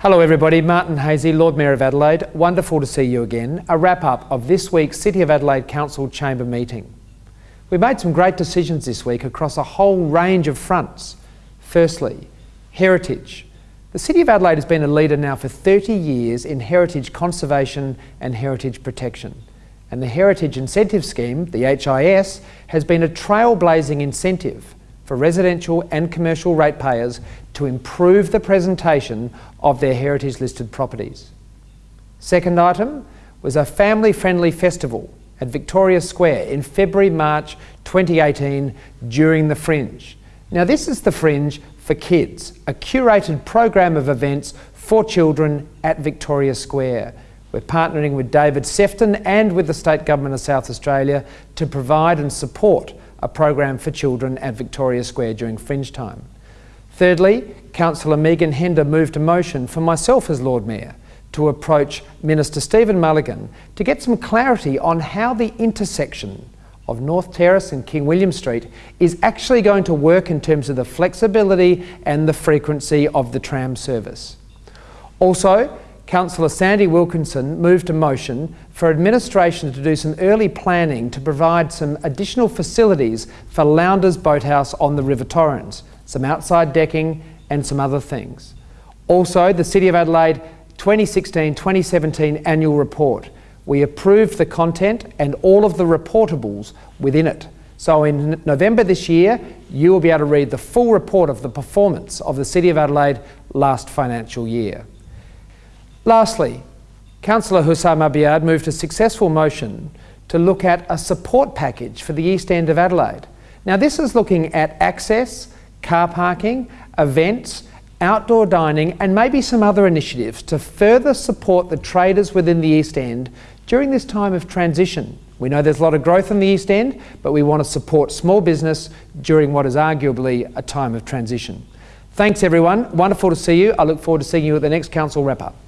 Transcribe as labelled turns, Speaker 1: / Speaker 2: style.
Speaker 1: Hello everybody, Martin Haese, Lord Mayor of Adelaide. Wonderful to see you again. A wrap up of this week's City of Adelaide Council Chamber meeting. We made some great decisions this week across a whole range of fronts. Firstly, heritage. The City of Adelaide has been a leader now for 30 years in heritage conservation and heritage protection. And the Heritage Incentive Scheme, the HIS, has been a trailblazing incentive for residential and commercial ratepayers to improve the presentation of their heritage listed properties. Second item was a family friendly festival at Victoria Square in February March 2018 during the Fringe. Now, this is the Fringe for Kids, a curated program of events for children at Victoria Square. We're partnering with David Sefton and with the State Government of South Australia to provide and support a program for children at Victoria Square during Fringe time. Thirdly, Councillor Megan Hender moved a motion for myself as Lord Mayor to approach Minister Stephen Mullighan to get some clarity on how the intersection of North Terrace and King William Street is actually going to work in terms of the flexibility and the frequency of the tram service. Also, Councillor Sandy Wilkinson moved a motion for administration to do some early planning to provide some additional facilities for Lowndes Boathouse on the River Torrens, some outside decking and some other things. Also, the City of Adelaide 2016-2017 annual report. We approved the content and all of the reportables within it. So in November this year, you will be able to read the full report of the performance of the City of Adelaide last financial year. Lastly, Councillor Houssam Abiad moved a successful motion to look at a support package for the East End of Adelaide. Now this is looking at access, car parking, events, outdoor dining and maybe some other initiatives to further support the traders within the East End during this time of transition. We know there's a lot of growth in the East End, but we want to support small business during what is arguably a time of transition. Thanks everyone, wonderful to see you. I look forward to seeing you at the next Council wrap-up.